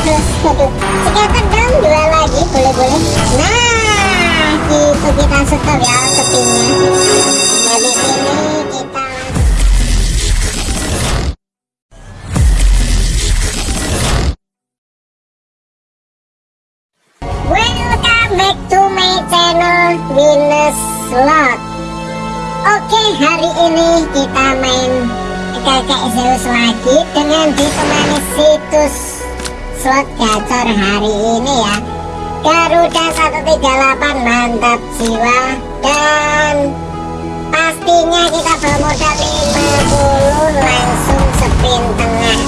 sekitar dong dua lagi boleh-boleh. Nah itu kita stop ya kepingnya ini kita Welcome back to my channel Oke hari ini kita main kakek Zeus lagi dengan ditemani situs slot gacor hari ini ya. Garuda 138 mantap jiwa. Dan pastinya kita bawa modal 50 langsung spin tengah.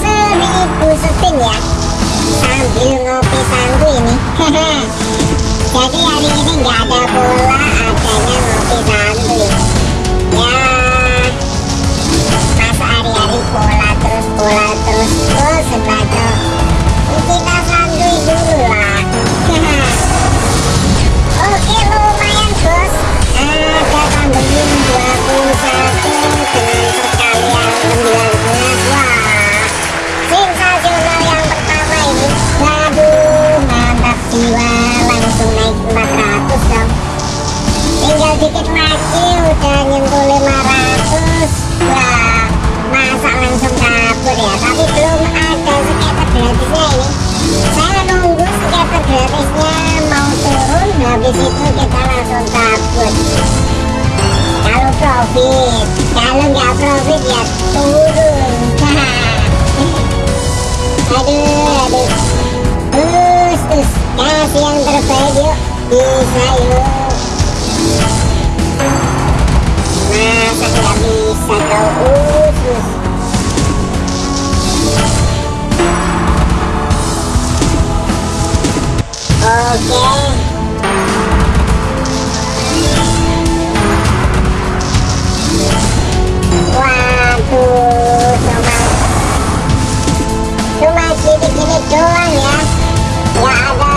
1000 spin ya. Sambil ngopi santu ini. Jadi hari ini nggak ada bola turun habis itu kita langsung kabur kalau profit kalau nggak profit ya turun aduh aduh terus terus kasih yang terbaik yuk bisa yuk masa nggak bisa kau usus oke doang ya nggak ada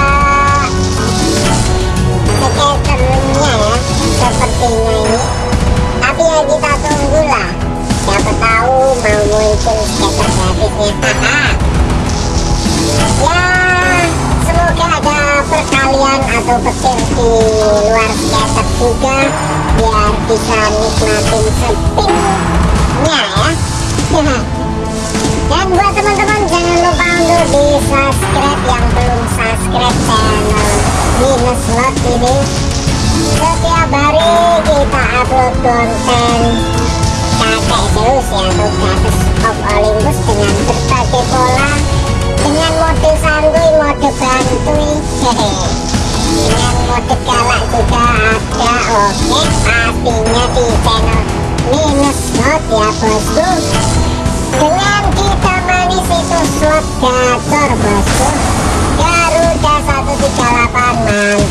skaternya ya sepertinya ini tapi ya kita tunggulah siapa tahu mau muncul skater gratisnya. Ya semoga ada perkalian atau petir di luar skater juga biar bisa nikmatin spinnya ya di subscribe yang belum subscribe channel minus slot ini. Setiap hari kita upload konten. Kakek Zeus ya atau Goddess of Olympus dengan berbagai pola dengan mode santuy, mode bantuy. Dengan mode galak juga ada oke pastinya di channel minus slot ya bosku. Dengan Garuda 138 mantap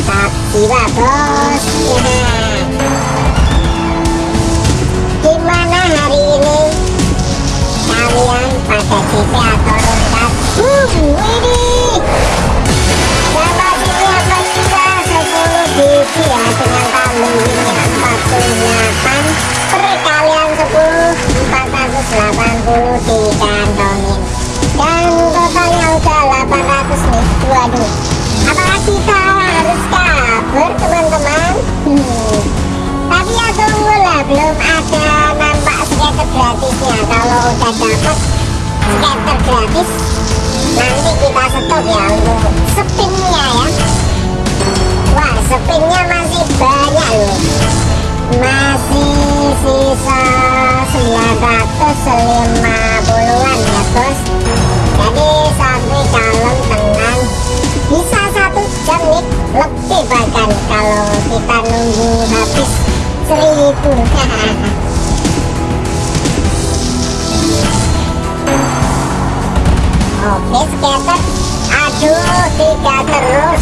dapat skater gratis nanti kita stop ya untuk spinnya ya wah spinnya masih banyak loh masih sisa 950-an ya bos. Jadi sampai kalem tenang bisa satu jam nih lebih bahkan kalau kita nunggu habis seribu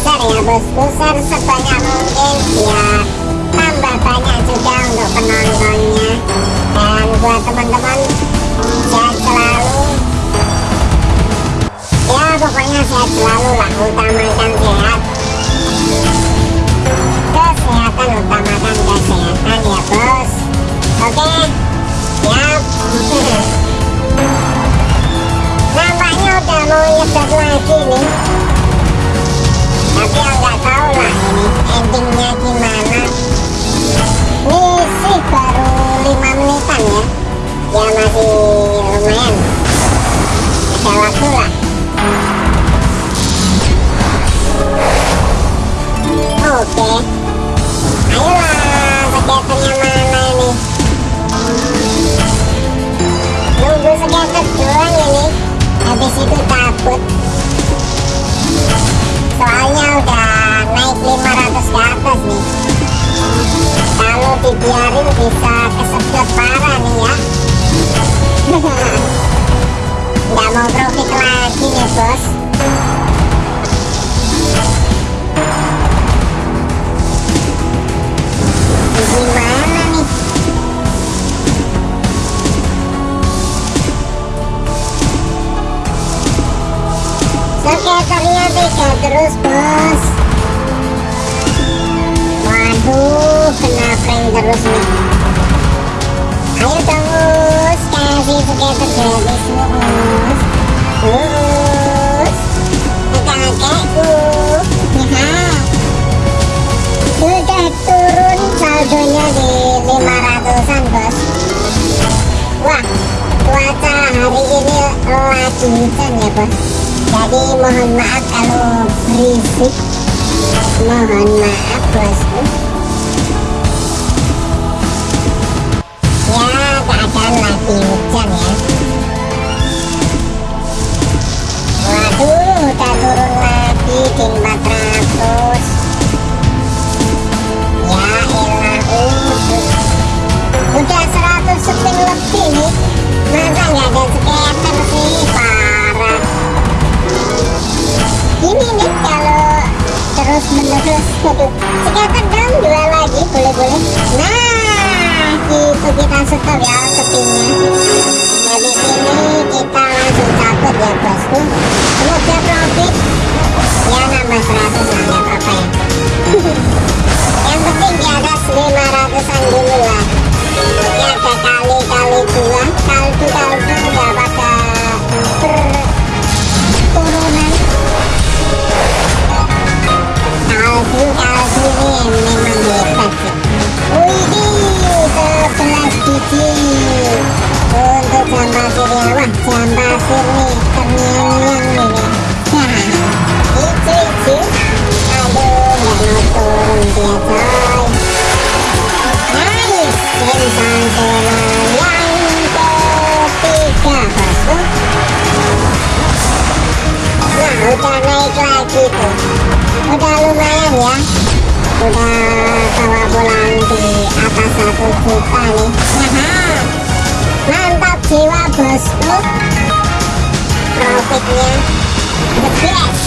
share ya bosku share sebanyak mungkin biar tambah banyak juga untuk penontonnya. Dan buat teman-teman sehat selalu ya pokoknya sehat selalu lah utamakan sehat. Kesehatan utamakan kesehatan ya bos. Oke? Siap? Nampaknya udah mau nyedot lagi nih tapi yang nggak tahu lah ini endingnya gimana ini sih baru 5 menitan ya. Ya masih lumayan bisa kesedot parah nih ya. Nggak mau profit lagi nih bos. Gimana nih? Skaternya tiga terus bos. Waduh kena prank terus nih Ayo dong us Kasih. skater gratis us Us Ke kakekku Ya Sudah turun saldonya di 500an bos Wah cuaca hari ini lagi hujan ya bos jadi mohon maaf kalau berisik mohon maaf bosku skater dong dua lagi boleh boleh nah itu kita stop ya kepingnya ini kita langsung cabut ya bosku. Semoga profit. Ya nambah 100 tuh udah lumayan ya? Udah bawa pulang di atas satu juta nih. Haha. mantap jiwa bosku profitnya best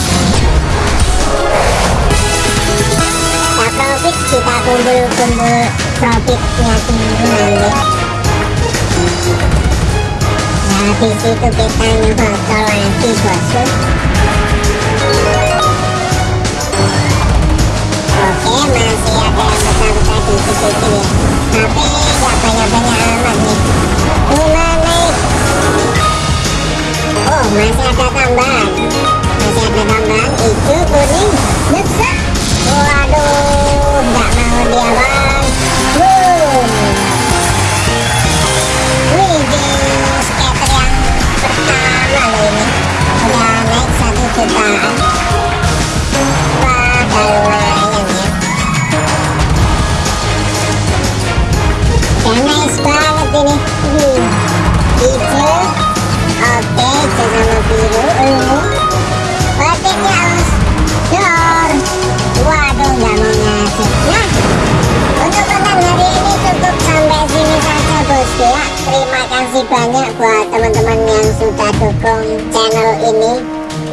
kita profit kita kumpul-kumpul profitnya dulu nanti habis itu kita nyebotol lagi bosku masih ada yang besar-besar dikit-dikit ya. Tapi nggak banyak-banyak amat nih. Lima naik. Oh, masih ada tambahan. Masih ada tambahan hijau, kuning, nyesek. Waduh, nggak mau dia bang.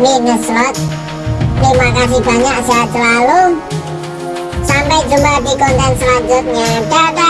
Minus slot terima kasih banyak sehat selalu. Sampai jumpa di konten selanjutnya. Dadah